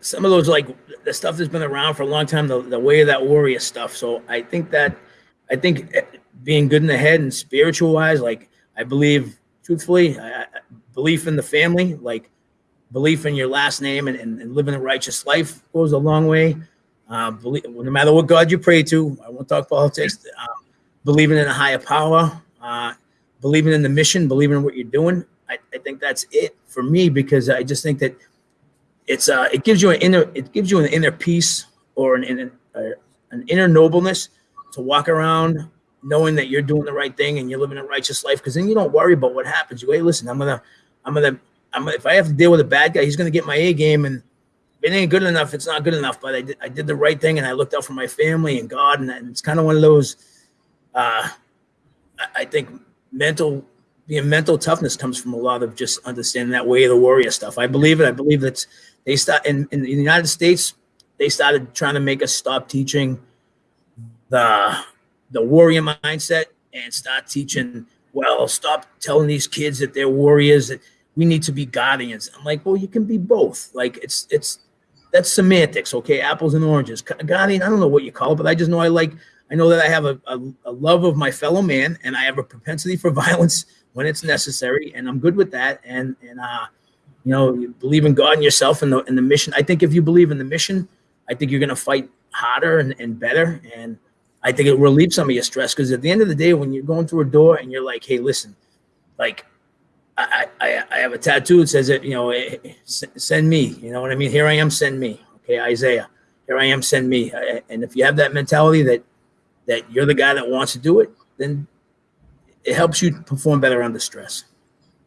some of those like the stuff that's been around for a long time, the, the way of that warrior stuff. So I think that I think eh, being good in the head and spiritual wise, like I believe truthfully, I, belief in the family, like belief in your last name and, and, and living a righteous life goes a long way. Uh, believe, no matter what God you pray to, I won't talk politics. Uh, believing in a higher power, uh, believing in the mission, believing in what you're doing. I, I think that's it for me because I just think that it's uh it gives you an inner it gives you an inner peace or an an, an inner nobleness to walk around knowing that you're doing the right thing and you're living a righteous life because then you don't worry about what happens. You hey, listen, I'm gonna I'm gonna I'm if I have to deal with a bad guy, he's gonna get my A game and it ain't good enough, it's not good enough. But I did I did the right thing and I looked out for my family and God and, and it's kind of one of those uh I think mental being mental toughness comes from a lot of just understanding that way of the warrior stuff. I believe it. I believe that they start in, in the United States, they started trying to make us stop teaching the the warrior mindset and start teaching, well, stop telling these kids that they're warriors, that we need to be guardians. I'm like, well, you can be both. Like it's it's that's semantics, okay? Apples and oranges. Guardian, I don't know what you call it, but I just know I like I know that I have a, a, a love of my fellow man and I have a propensity for violence when it's necessary, and I'm good with that. And and uh, you know, you believe in God and yourself and the and the mission. I think if you believe in the mission, I think you're gonna fight harder and, and better. And I think it relieves some of your stress because at the end of the day, when you're going through a door and you're like, hey, listen, like I, I, I have a tattoo that says it, you know, eh, eh, send me, you know what I mean? Here I am, send me. Okay, Isaiah, here I am, send me. And if you have that mentality that that you're the guy that wants to do it, then it helps you perform better under stress.